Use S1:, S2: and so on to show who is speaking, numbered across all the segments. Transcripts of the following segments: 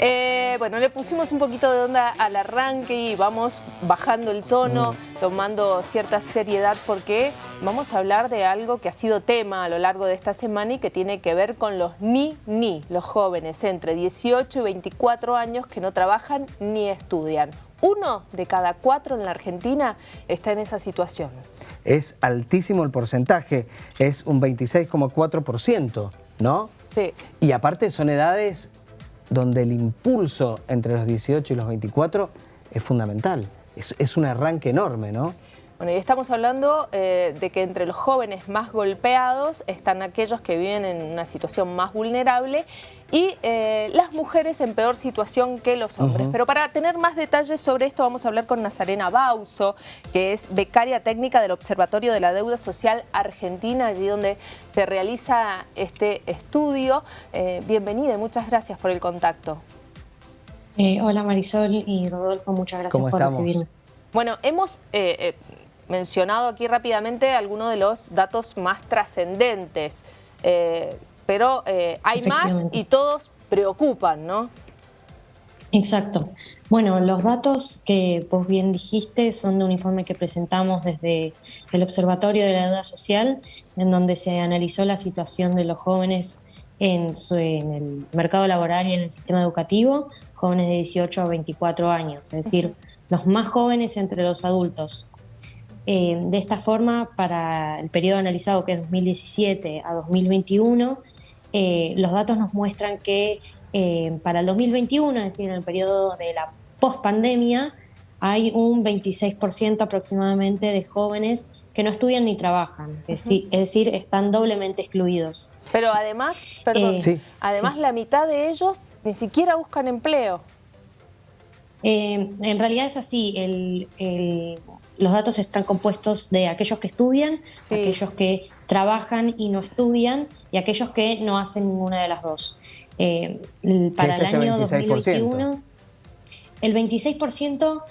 S1: Eh, bueno, le pusimos un poquito de onda al arranque y vamos bajando el tono, tomando cierta seriedad porque vamos a hablar de algo que ha sido tema a lo largo de esta semana y que tiene que ver con los ni-ni, los jóvenes entre 18 y 24 años que no trabajan ni estudian. Uno de cada cuatro en la Argentina está en esa situación.
S2: Es altísimo el porcentaje, es un 26,4%, ¿no?
S1: Sí.
S2: Y aparte son edades donde el impulso entre los 18 y los 24 es fundamental. Es, un arranque enorme, ¿no?
S1: Bueno, y estamos hablando eh, de que entre los jóvenes más golpeados están aquellos que viven en una situación más vulnerable y eh, las mujeres en peor situación que los hombres. Pero para tener más detalles sobre esto vamos a hablar con Nazarena Bauso, que es becaria técnica del Observatorio de la Deuda Social Argentina, allí donde se realiza este estudio. Eh, bienvenida y muchas gracias por el contacto.
S3: hola Marisol y Rodolfo, muchas gracias por recibirme.
S1: Bueno, hemos mencionado aquí rápidamente algunos de los datos más trascendentes, eh, pero eh, hay más y todos preocupan, ¿no?
S3: Exacto. Bueno, los datos que vos bien dijiste son de un informe que presentamos desde el Observatorio de la Deuda Social, en donde se analizó la situación de los jóvenes en, en el mercado laboral y en el sistema educativo, jóvenes de 18 a 24 años, es decir, los más jóvenes entre los adultos eh, de esta forma, para el periodo analizado, que es 2017 a 2021, eh, los datos nos muestran que eh, para el 2021, es decir, en el periodo de la pospandemia, hay un 26% aproximadamente de jóvenes que no estudian ni trabajan, es, decir, están doblemente excluidos.
S1: Pero además, perdón, además la mitad de ellos ni siquiera buscan empleo.
S3: En realidad es así, el, los datos están compuestos de aquellos que estudian, aquellos que trabajan y no estudian y aquellos que no hacen ninguna de las dos.
S2: Eh, para el año 2021,
S3: el 26%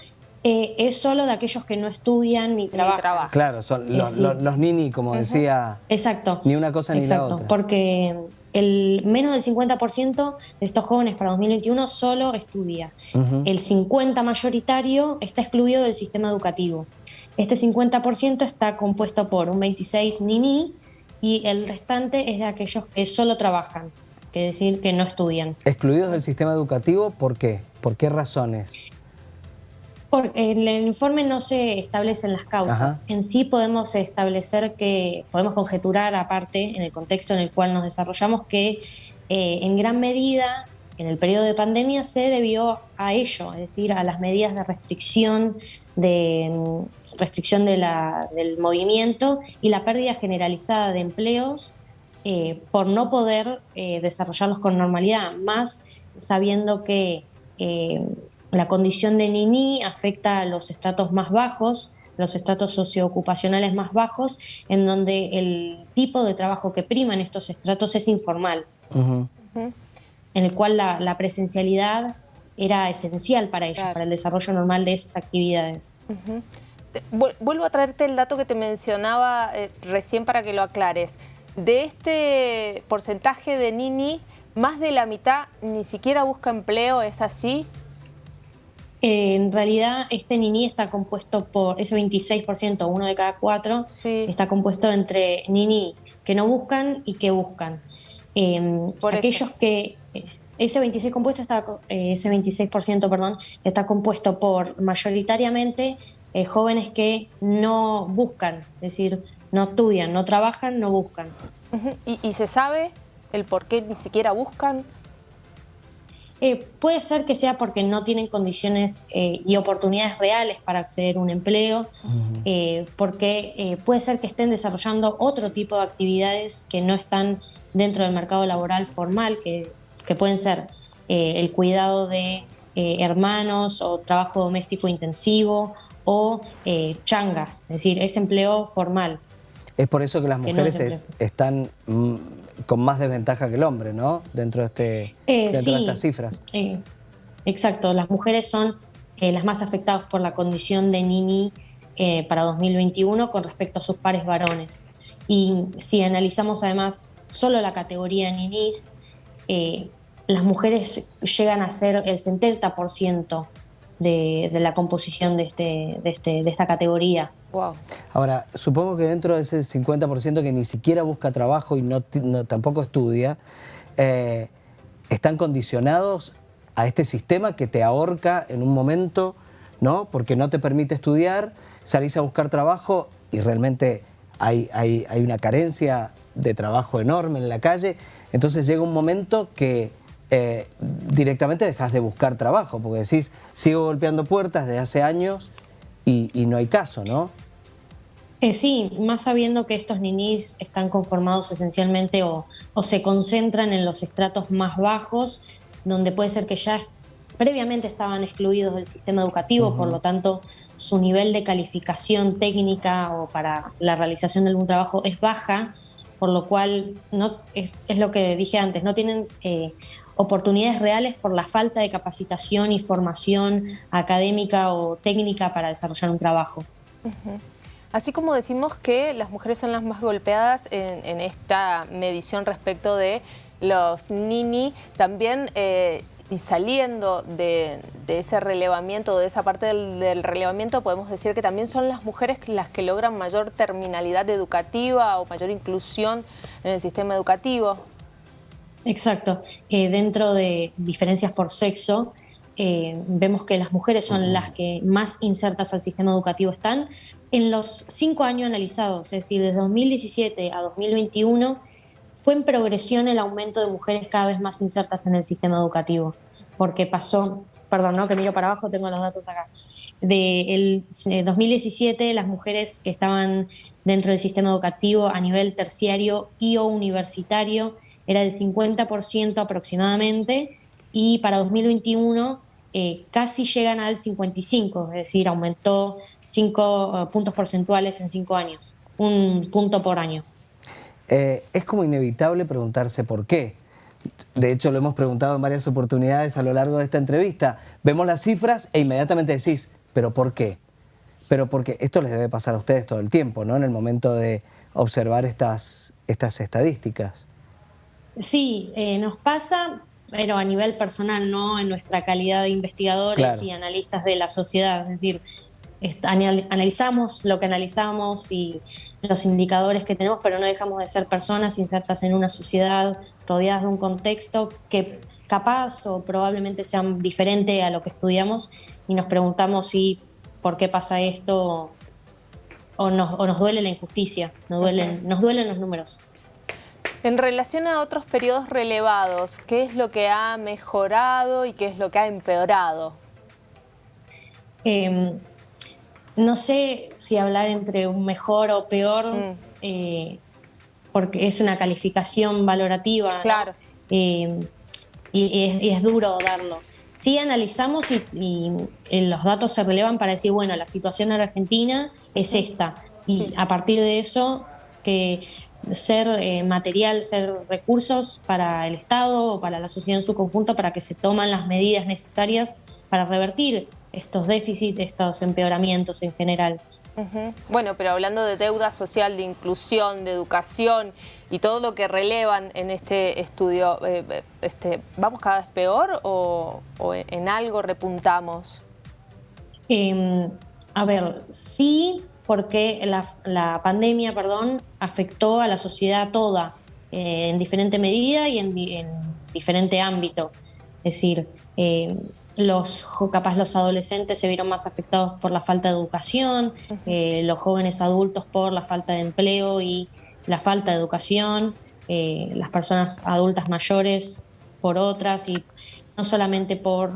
S3: eh, es solo de aquellos que no estudian ni trabajan.
S2: Claro, son los, los, nini, como decía.
S3: Exacto.
S2: Ni una cosa ni la otra.
S3: Porque el menos del 50% de estos jóvenes para 2021 solo estudia. El 50% mayoritario está excluido del sistema educativo. Este 50% está compuesto por un 26 nini y el restante es de aquellos que solo trabajan, que decir que no estudian.
S2: ¿Excluidos del sistema educativo por qué? ¿Por qué razones?
S3: En el informe no se establecen las causas. En sí podemos establecer que, podemos conjeturar aparte, en el contexto en el cual nos desarrollamos, que eh, en gran medida en el periodo de pandemia se debió a ello, es decir, a las medidas de restricción, de mm, restricción de del movimiento y la pérdida generalizada de empleos eh, por no poder eh, desarrollarlos con normalidad, más sabiendo que la condición de Nini afecta a los estratos más bajos, los estratos socioocupacionales más bajos, en donde el tipo de trabajo que prima en estos estratos es informal, en el cual la, presencialidad era esencial para ellos, para el desarrollo normal de esas actividades.
S1: Vuelvo a traerte el dato que te mencionaba eh, recién para que lo aclares. De este porcentaje de Nini, más de la mitad ni siquiera busca empleo, ¿es así?
S3: Eh, en realidad, este NINI está compuesto por, ese 26%, uno de cada cuatro, está compuesto entre NINI que no buscan y que buscan. Em, por aquellos que eh, ese 26 compuesto está, eh, ese 26% perdón, está compuesto por mayoritariamente jóvenes que no buscan, es decir, no estudian, no trabajan, no buscan.
S1: ¿Y, ¿Y, se sabe el por qué ni siquiera buscan?
S3: Eh, puede ser que sea porque no tienen condiciones eh, y oportunidades reales para acceder a un empleo, eh, porque puede ser que estén desarrollando otro tipo de actividades que no están dentro del mercado laboral formal, que, que pueden ser el cuidado de hermanos o trabajo doméstico intensivo o changas, es decir, es empleo formal.
S2: Es por eso que las mujeres están mm, con más desventaja que el hombre, ¿no? Dentro de, este,
S3: eh,
S2: dentro de estas cifras.
S3: Eh, exacto, las mujeres son eh, las más afectadas por la condición de Nini para 2021 con respecto a sus pares varones. Y si analizamos además solo la categoría Ninis, las mujeres llegan a ser el 70% de, de, la composición de, este, de, este, de esta categoría.
S2: Wow. Ahora, supongo que dentro de ese 50% que ni siquiera busca trabajo y no, tampoco estudia, eh, están condicionados a este sistema que te ahorca en un momento, ¿no? Porque no te permite estudiar, salís a buscar trabajo y realmente hay, hay, hay una carencia de trabajo enorme en la calle, entonces llega un momento que eh, directamente dejas de buscar trabajo, porque decís, sigo golpeando puertas desde hace años y, no hay caso, ¿no?
S3: Eh, sí, más sabiendo que estos ninis están conformados esencialmente o, se concentran en los estratos más bajos, donde puede ser que ya previamente estaban excluidos del sistema educativo, por lo tanto su nivel de calificación técnica o para la realización de algún trabajo es baja, por lo cual no, es, lo que dije antes, no tienen eh, oportunidades reales por la falta de capacitación y formación académica o técnica para desarrollar un trabajo.
S1: Así como decimos que las mujeres son las más golpeadas en, esta medición respecto de los nini, también eh, y saliendo de, ese relevamiento, de esa parte del, relevamiento, podemos decir que también son las mujeres las que logran mayor terminalidad educativa o mayor inclusión en el sistema educativo.
S3: Exacto. Eh, dentro de diferencias por sexo, eh, vemos que las mujeres son las que más insertas al sistema educativo están. En los cinco años analizados, es decir, desde 2017 a 2021, fue en progresión el aumento de mujeres cada vez más insertas en el sistema educativo, porque pasó, perdón, ¿no? que miro para abajo, tengo los datos acá, de el 2017 las mujeres que estaban dentro del sistema educativo a nivel terciario y o universitario era del 50% aproximadamente y para 2021 eh, casi llegan al 55, es decir, aumentó 5 eh, puntos porcentuales en 5 años, un punto por año.
S2: Eh, es como inevitable preguntarse por qué. De hecho, lo hemos preguntado en varias oportunidades a lo largo de esta entrevista. Vemos las cifras e inmediatamente decís, ¿pero por qué? Pero porque esto les debe pasar a ustedes todo el tiempo, ¿no? En el momento de observar estas, estas estadísticas.
S3: Sí, eh, nos pasa, pero a nivel personal, no en nuestra calidad de investigadores y analistas de la sociedad. Es decir, analizamos lo que analizamos y los indicadores que tenemos, pero no dejamos de ser personas insertas en una sociedad, rodeadas de un contexto que capaz o probablemente sea diferente a lo que estudiamos y nos preguntamos si por qué pasa esto o nos, o nos duele la injusticia, nos duelen, nos duelen los números.
S1: En relación a otros periodos relevados, ¿qué es lo que ha mejorado y qué es lo que ha empeorado?
S3: Em, no sé si hablar entre un mejor o peor, mm. eh, porque es una calificación valorativa.
S1: Claro.
S3: Em, y, es, duro darlo. Sí analizamos y, los datos se relevan para decir, bueno, la situación en Argentina es esta. Y a partir de eso, que ser eh, material, ser recursos para el Estado o para la sociedad en su conjunto para que se toman las medidas necesarias para revertir estos déficits, estos empeoramientos en general.
S1: Bueno, pero hablando de deuda social, de inclusión, de educación y todo lo que relevan en este estudio, eh, eh, este, ¿vamos cada vez peor o, en algo repuntamos?
S3: Em, a ver, sí, porque la, pandemia perdón, afectó a la sociedad toda eh, en diferente medida y en, diferente ámbito. Es decir, los, capaz los adolescentes se vieron más afectados por la falta de educación, eh, los jóvenes adultos por la falta de empleo y la falta de educación, las personas adultas mayores por otras y no solamente por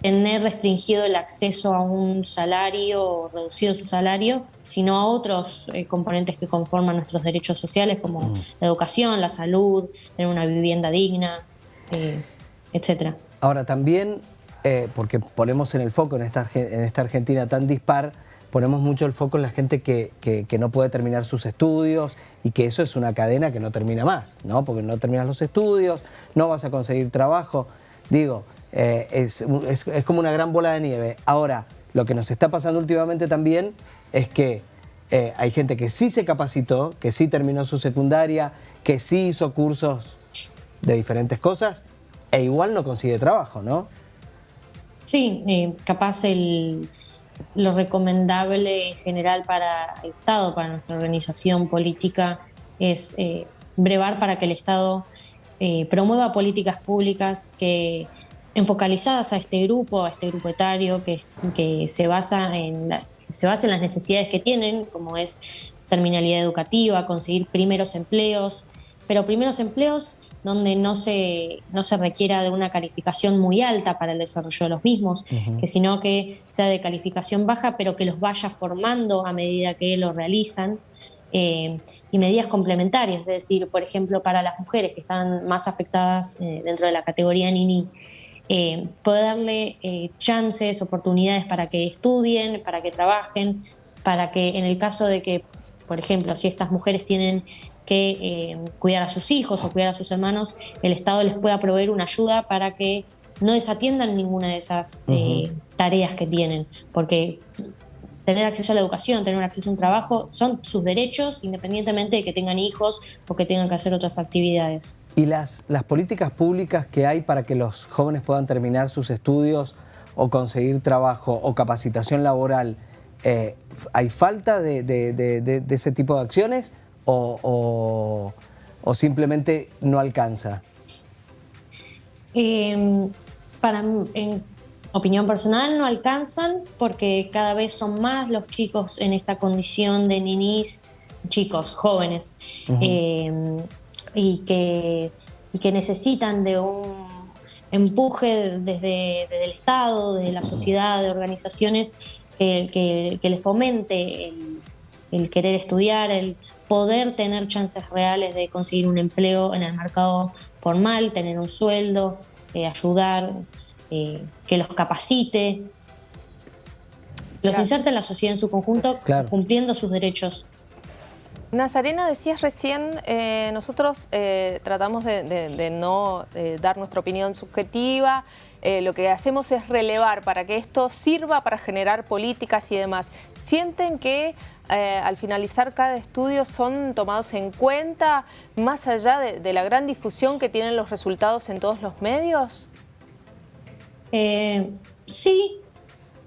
S3: tener restringido el acceso a un salario o reducido su salario, sino a otros eh, componentes que conforman nuestros derechos sociales, como mm. la educación, la salud, tener una vivienda digna, eh, etc.
S2: Ahora también, eh, porque ponemos en el foco en esta, en esta Argentina tan dispar, ponemos mucho el foco en la gente que, que, no puede terminar sus estudios y que eso es una cadena que no termina más, ¿no? Porque no terminas los estudios, no vas a conseguir trabajo. Digo, eh, es, como una gran bola de nieve. Ahora, lo que nos está pasando últimamente también es que eh, hay gente que sí se capacitó, que sí terminó su secundaria, que sí hizo cursos de diferentes cosas e igual no consigue trabajo, ¿no?
S3: Sí, eh, capaz el, lo recomendable en general para el Estado, para nuestra organización política, es eh, brevar para que el Estado eh, promueva políticas públicas que enfocalizadas a este grupo, a este grupo etario, que, que se, basa en se basa en las necesidades que tienen, como es terminalidad educativa, conseguir primeros empleos, pero primeros empleos donde no se, no se requiera de una calificación muy alta para el desarrollo de los mismos, que sino que sea de calificación baja, pero que los vaya formando a medida que lo realizan. Eh, y medidas complementarias, es decir, por ejemplo, para las mujeres que están más afectadas eh, dentro de la categoría NINI, eh, poder darle chances, oportunidades para que estudien, para que trabajen, para que en el caso de que, por ejemplo, si estas mujeres tienen que eh, cuidar a sus hijos o cuidar a sus hermanos, el Estado les pueda proveer una ayuda para que no desatiendan ninguna de esas eh, tareas que tienen, porque tener acceso a la educación, tener acceso a un trabajo, son sus derechos independientemente de que tengan hijos o que tengan que hacer otras actividades.
S2: ¿Y las, las políticas públicas que hay para que los jóvenes puedan terminar sus estudios o conseguir trabajo o capacitación laboral, eh, ¿hay falta de, de ese tipo de acciones o, simplemente no alcanza?
S3: Em, para, en opinión personal, no alcanzan porque cada vez son más los chicos en esta condición de ninis, chicos jóvenes, em, y, que, que necesitan de un empuje desde, el Estado, desde la sociedad, de organizaciones que, que, les fomente el, querer estudiar, el poder tener chances reales de conseguir un empleo en el mercado formal, tener un sueldo, eh, ayudar, eh, que los capacite, los inserte en la sociedad en su conjunto, cumpliendo sus derechos.
S1: Nazarena, decías recién, eh, nosotros tratamos de, no dar nuestra opinión subjetiva, lo que hacemos es relevar para que esto sirva para generar políticas y demás. ¿Sienten que eh, al finalizar cada estudio son tomados en cuenta más allá de, la gran difusión que tienen los resultados en todos los medios?
S3: Eh, sí,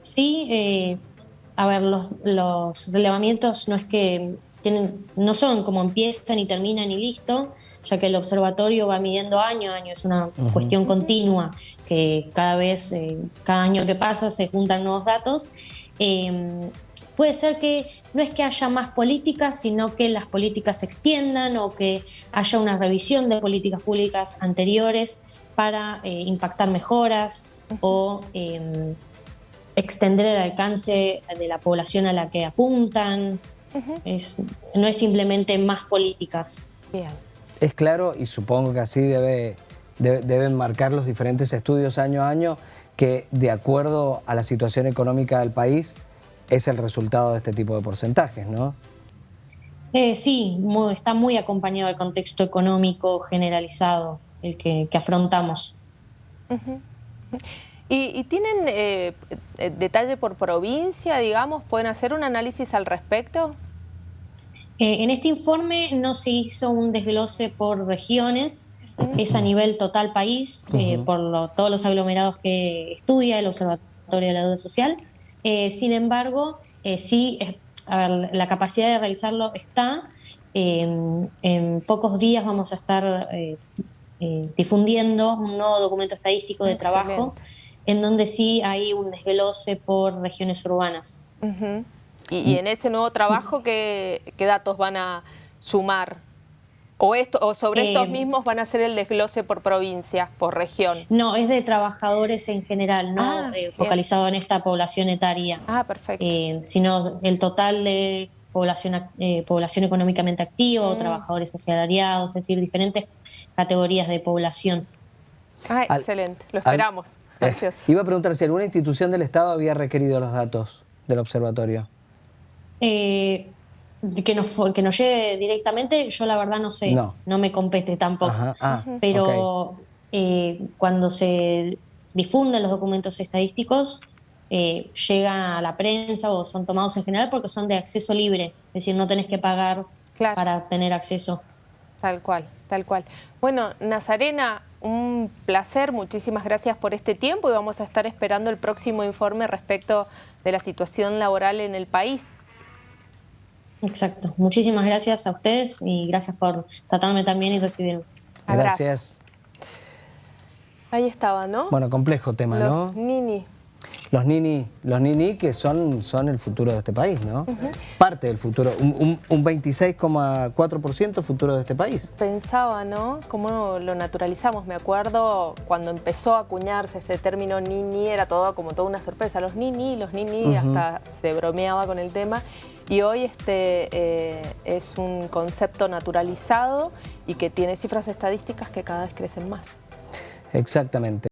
S3: sí. Eh, a ver, los, relevamientos no es que tienen, no son como empiezan y terminan y listo, ya que el observatorio va midiendo año a año, es una cuestión continua, que cada vez, cada año que pasa se juntan nuevos datos. Puede ser que no es que haya más políticas, sino que las políticas se extiendan o que haya una revisión de políticas públicas anteriores para eh, impactar mejoras o em, extender el alcance de la población a la que apuntan. No es simplemente más políticas.
S2: Es claro, y supongo que así debe, deben marcar los diferentes estudios año a año, que de acuerdo a la situación económica del país, es el resultado de este tipo de porcentajes, ¿no?
S3: Eh, sí, está muy acompañado del contexto económico generalizado el que, afrontamos.
S1: ¿Y, tienen eh, eh, detalle por provincia, digamos? ¿Pueden hacer un análisis al respecto?
S3: en este informe no se hizo un desglose por regiones, es a nivel total país, por todos los aglomerados que estudia el Observatorio de la Deuda Social. Eh, sin embargo, eh, sí, la capacidad de realizarlo está. en pocos días vamos a estar eh, difundiendo un nuevo documento estadístico de trabajo en donde sí hay un desglose por regiones urbanas.
S1: y, en ese nuevo trabajo, ¿qué, ¿qué, datos van a sumar? ¿O, esto, o sobre estos eh, mismos van a ser el desglose por provincia, por región?
S3: No, es de trabajadores en general, no ah, eh, focalizado en esta población etaria.
S1: Ah, perfecto.
S3: Eh, sino el total de población, población económicamente activa, mm. trabajadores asalariados, es decir, diferentes categorías de población.
S1: Ah, excelente, lo esperamos. Gracias.
S2: iba a preguntar si alguna institución del Estado había requerido los datos del observatorio.
S3: Eh, que nos, que nos llegue directamente, yo la verdad no sé, no, me compete tampoco. Ah, Pero eh, cuando se difunden los documentos estadísticos, eh, llega a la prensa o son tomados en general porque son de acceso libre, es decir, no tenés que pagar para tener acceso.
S1: Tal cual, tal cual. Bueno, Nazarena, un placer, muchísimas gracias por este tiempo y vamos a estar esperando el próximo informe respecto de la situación laboral en el país.
S3: Exacto. Muchísimas gracias a ustedes y gracias por tratarme también y recibirme.
S2: Gracias.
S1: Ahí estaba, ¿no?
S2: Bueno, complejo tema,
S1: ¿no?
S2: Los
S1: nini.
S2: Los nini, los nini que son, son el futuro de este país, ¿no? Parte del futuro, un, un 26,4% futuro de este país.
S1: Pensaba, ¿no? Cómo lo naturalizamos. Me acuerdo cuando empezó a acuñarse este término nini, era todo como toda una sorpresa. Los nini, los nini, hasta se bromeaba con el tema. Y hoy este eh, es un concepto naturalizado y que tiene cifras estadísticas que cada vez crecen más.
S2: Exactamente.